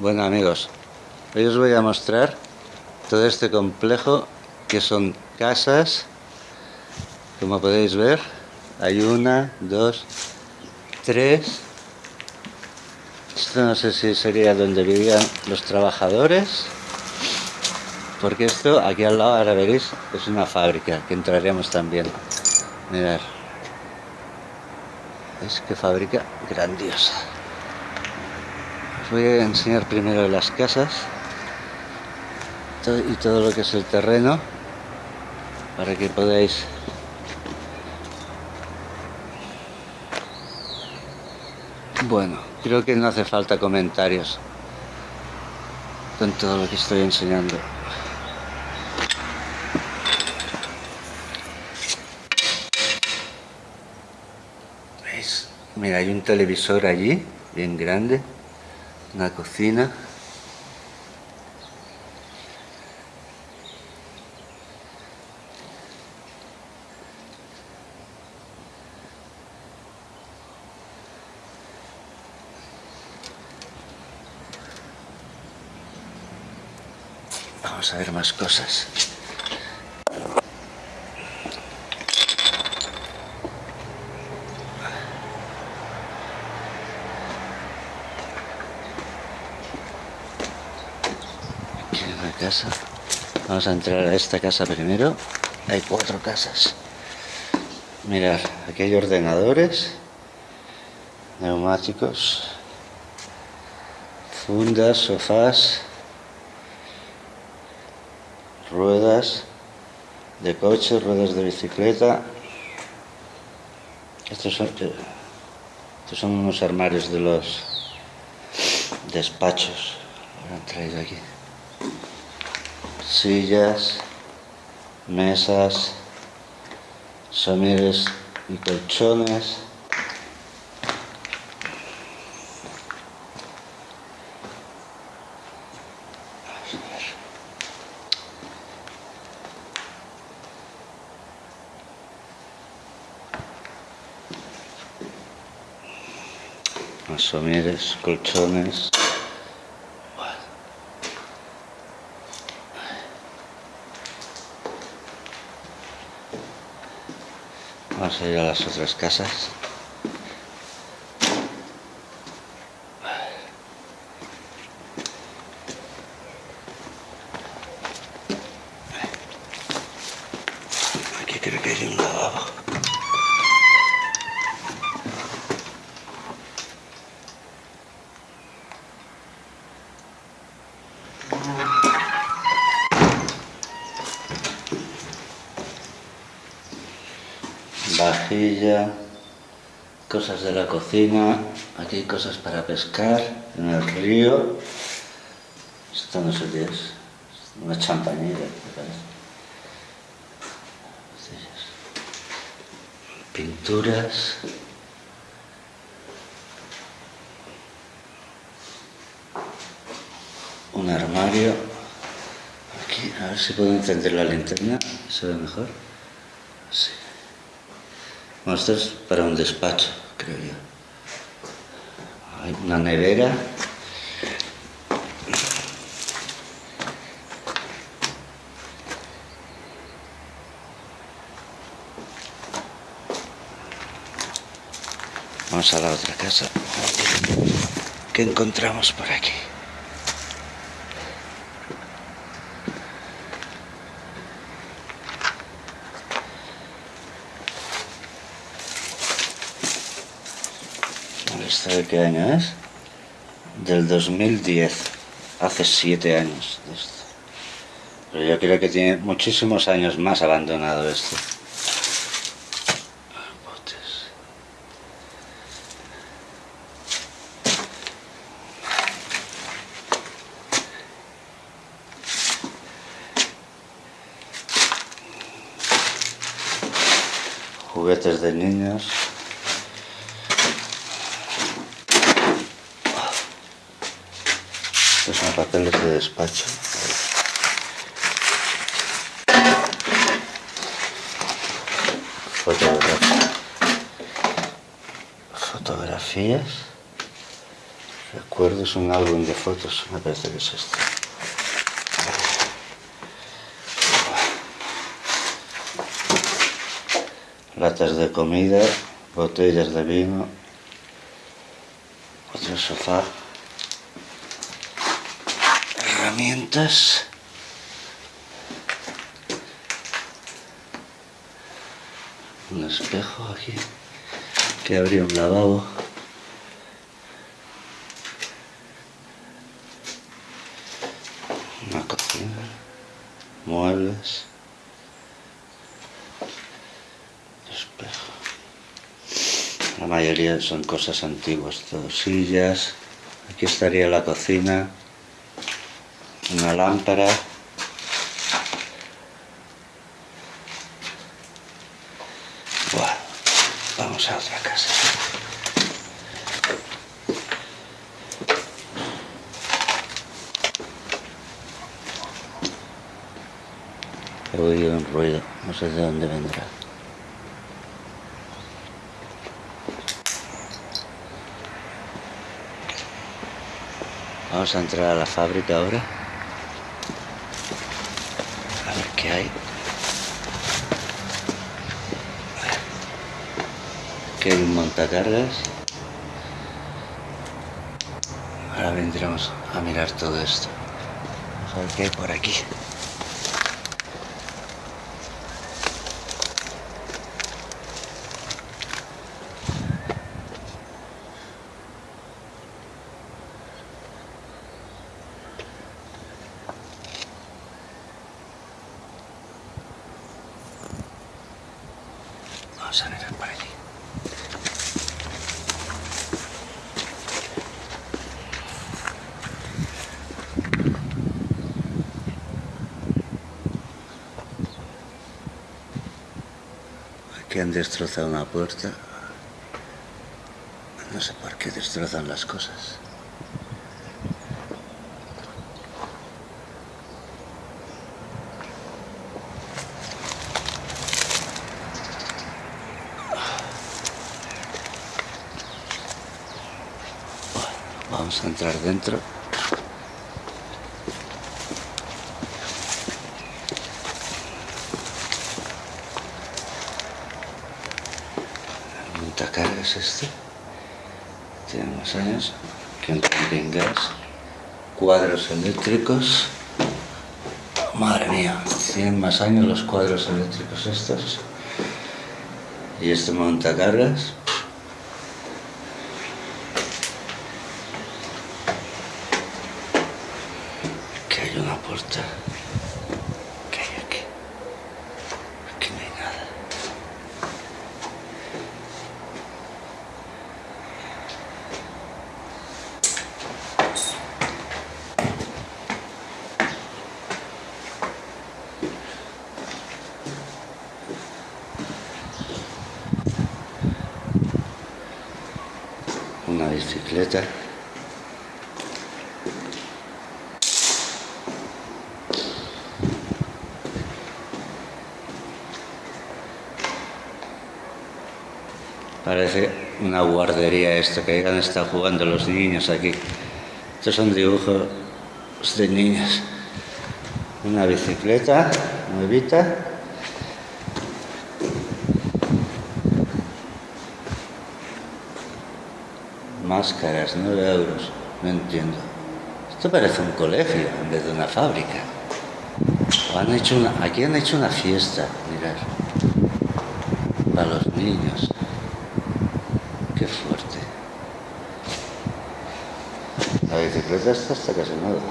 Bueno amigos, hoy os voy a mostrar todo este complejo que son casas, como podéis ver, hay una, dos, tres, esto no sé si sería donde vivían los trabajadores, porque esto aquí al lado, ahora veréis, es una fábrica que entraremos también. Mirad, es que fábrica grandiosa. Voy a enseñar primero las casas y todo lo que es el terreno para que podáis bueno creo que no hace falta comentarios con todo lo que estoy enseñando ¿Veis? mira hay un televisor allí bien grande una cocina Vamos a ver más cosas. Una casa. Vamos a entrar a esta casa primero. Hay cuatro casas. Mirad, aquí hay ordenadores, neumáticos, fundas, sofás, ruedas de coche, ruedas de bicicleta. Estos son, estos son unos armarios de los despachos. Ahora aquí. Sillas, mesas, somieres y colchones. somieres, colchones. Vamos a ir a las otras casas. Aquí creo que hay un lavabo. Vajilla, cosas de la cocina, aquí hay cosas para pescar en el río. Esto no sé qué es, una champañera, me parece. Pinturas. Un armario. Aquí, a ver si puedo encender la linterna, se ve mejor. Bueno, esto es para un despacho, creo yo. Hay una nevera. Vamos a la otra casa. ¿Qué encontramos por aquí? ¿Esta de qué año es? Del 2010. Hace siete años de esto. Pero yo creo que tiene muchísimos años más abandonado esto. Juguetes de niños. Estos son papeles de despacho. Fotografías. Recuerdos, un álbum de fotos, me parece que es este. Latas de comida, botellas de vino, otro sofá, herramientas, un espejo aquí que abría un lavabo. Una cocina, muebles, espejo. La mayoría son cosas antiguas, todo sillas. Aquí estaría la cocina, una lámpara. Bueno, vamos a otra casa. He oído un ruido, no sé de dónde vendrá. Vamos a entrar a la fábrica ahora. A ver qué hay. Aquí hay un montacargas. Ahora vendremos a mirar todo esto. A ver qué hay por aquí. Vamos a mirar por allí. Aquí han destrozado una puerta. No sé por qué destrozan las cosas. Vamos a entrar dentro. El montacargas este. Tiene más años que un gas. Cuadros eléctricos. Madre mía, tienen más años los cuadros eléctricos estos. Y este montacargas. Que hay una puerta. ¿Qué hay aquí? Aquí no hay nada. Una Parece una guardería esto, que hayan estado jugando los niños aquí. Estos son dibujos de niños. Una bicicleta nuevita. Máscaras, 9 euros. No entiendo. Esto parece un colegio en vez de una fábrica. Han hecho una, aquí han hecho una fiesta, mirad. Para los niños. Qué fuerte. La bicicleta está hasta casi nueva.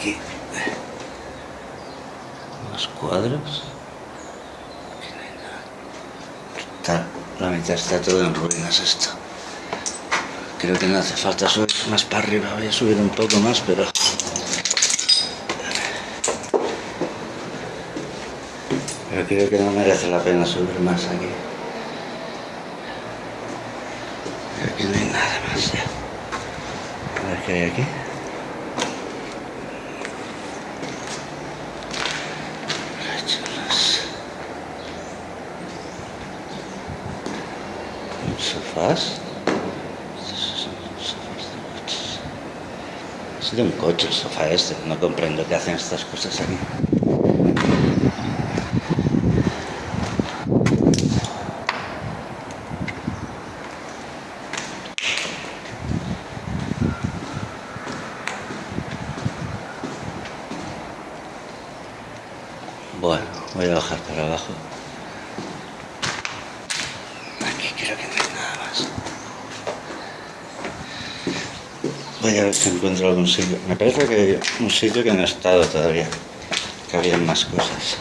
aquí unos cuadros. Está, la mitad está todo en ruinas esto. Creo que no hace falta subir más para arriba. Voy a subir un poco más, pero... Pero creo que no merece la pena subir más aquí. Creo que no hay nada más ya. A ver qué hay aquí. Sofás. Es de un coche el sofá este. No comprendo qué hacen estas cosas aquí. Bueno, voy a bajar para abajo. Aquí creo que no hay nada más. Voy a ver si encuentro algún sitio. Me parece que hay un sitio que no he estado todavía. Que había más cosas.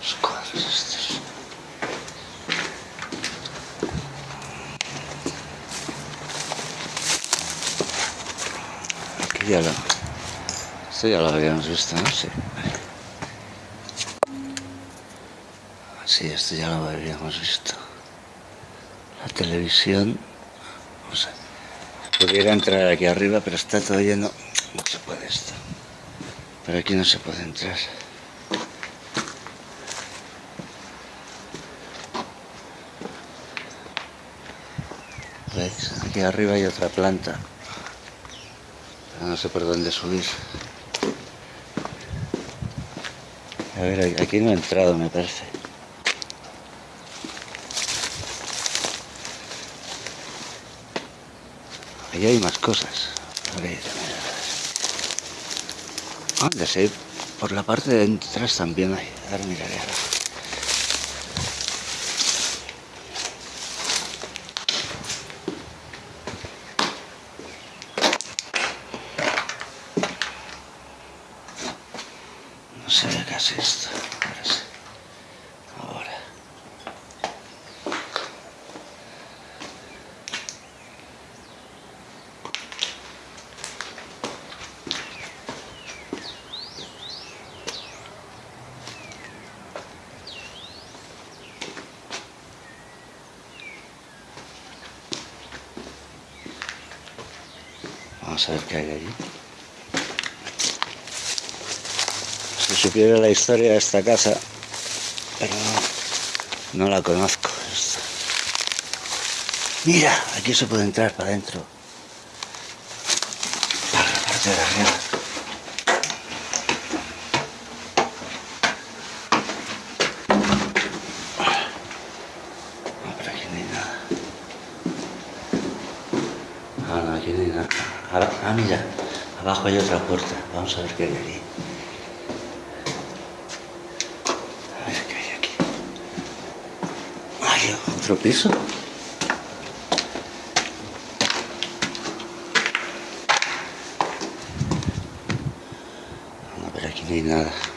Los cuadros estos. Aquí ya lo... Esto ya lo habíamos visto, ¿no? Sí. Sí, esto ya lo habíamos visto. La televisión... Pudiera entrar aquí arriba, pero está todo lleno. No se puede esto. Pero aquí no se puede entrar. Aquí arriba hay otra planta. No sé por dónde subir. A ver, aquí no he entrado, me parece. Ahí hay más cosas. A ver, a ver, a ver. Ah, por la parte de atrás también hay. Ahora miraré ahora. No se ve casi esto. Ahora sí. Ahora. A ver qué hay allí. Si supiera la historia de esta casa, pero no, la conozco. Mira, aquí se puede entrar para adentro. Para la parte de arriba. No, pero aquí no hay nada. Ah, no, aquí no hay nada. Ahora, ah, mira, abajo hay otra puerta. Vamos a ver qué hay aquí. A ver qué hay aquí. Hay otro piso. No, pero aquí no hay nada.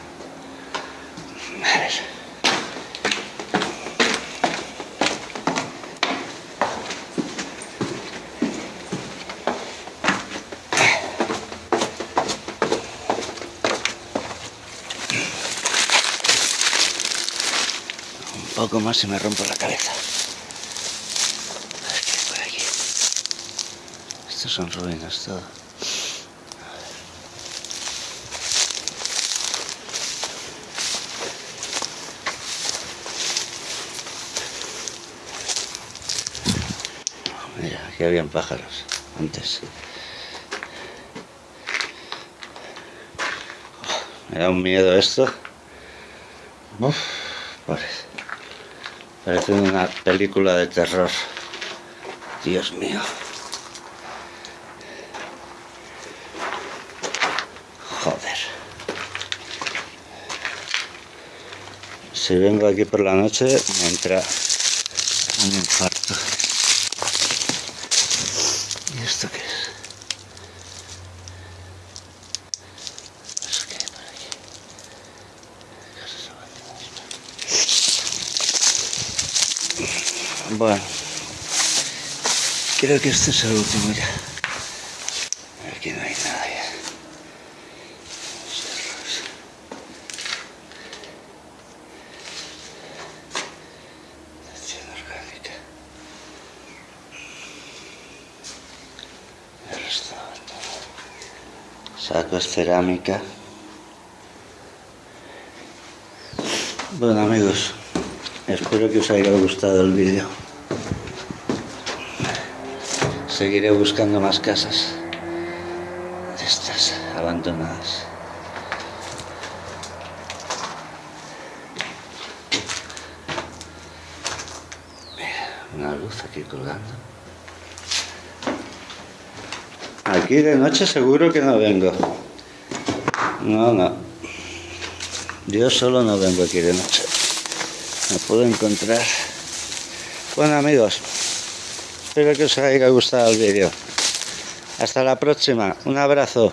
Poco más y me rompo la cabeza. A ver qué hay por aquí. Estos son ruinas todo. Mira, aquí habían pájaros antes. Me da un miedo esto. Uf, parece una película de terror. Dios mío. Joder. Si vengo aquí por la noche me entra un infarto. ¿Y esto qué es? Bueno, creo que este es el último ya. Aquí no hay nada ya. Acción orgánica. El resto abandonado. Sacos cerámica. Bueno amigos, espero que os haya gustado el vídeo. Seguiré buscando más casas de estas abandonadas. Mira, una luz aquí colgando. Aquí de noche seguro que no vengo. No, no. Yo solo no vengo aquí de noche. No puedo encontrar. Bueno amigos, espero que os haya gustado el vídeo. Hasta la próxima. Un abrazo.